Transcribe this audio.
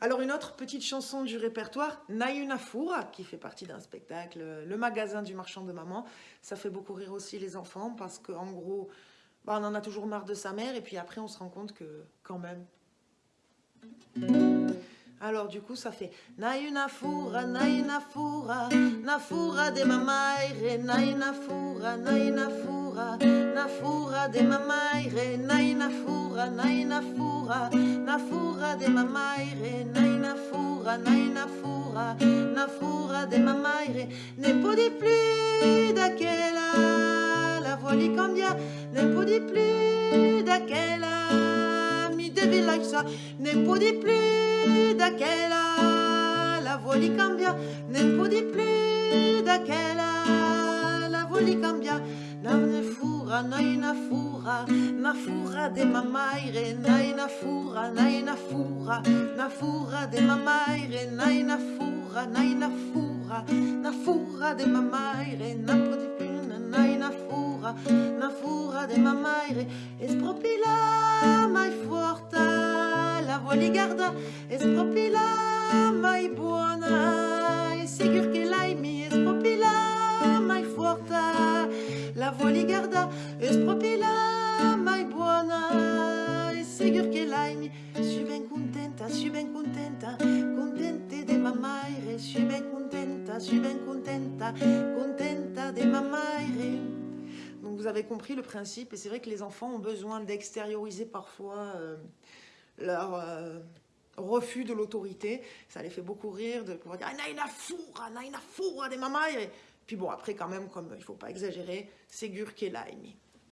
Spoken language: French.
Alors une autre petite chanson du répertoire, Nayunafura, qui fait partie d'un spectacle, Le magasin du marchand de maman. Ça fait beaucoup rire aussi les enfants parce qu'en gros, bah, on en a toujours marre de sa mère et puis après on se rend compte que quand même. Alors du coup ça fait Nayunafura, Nayunafura, Nafura de mamaire, Nayunafura, Nayunafura, Nafura de mamaire, Nayunafura, Nayunafura, Nafura de mamaire, Nayunafura, Nayunafura, Nafura de mamaire, ne podi plus d'aquella, la voix li cambia, ne podi plus d'aquella, mi devi lasciare, ne podi plus d'aquella, la voix li cambia, ne podi plus d'aquella, fura, na na fura, na fura de mamaire, na na fura, na na fura, na fura de mamaire, na na fura, na na fura, na fura de mamaire, na podi più, na na fura, na fura de mamaire, espropila mai forta, la voix li guarda, espropila mai li guarda, espropila mai buona, e sigur che l'hai mi, suis ben contenta, suis ben contenta, contente de mamaire, suis ben contenta, suis ben contenta, contenta de mamaire. Donc vous avez compris le principe et c'est vrai que les enfants ont besoin d'extérioriser parfois euh, leur euh, refus de l'autorité. Ça les fait beaucoup rire de pouvoir dire « Naina foura, naina foura des mamaire !» Puis bon, après quand même, comme il ne faut pas exagérer, c'est gur qu'est l'aimi.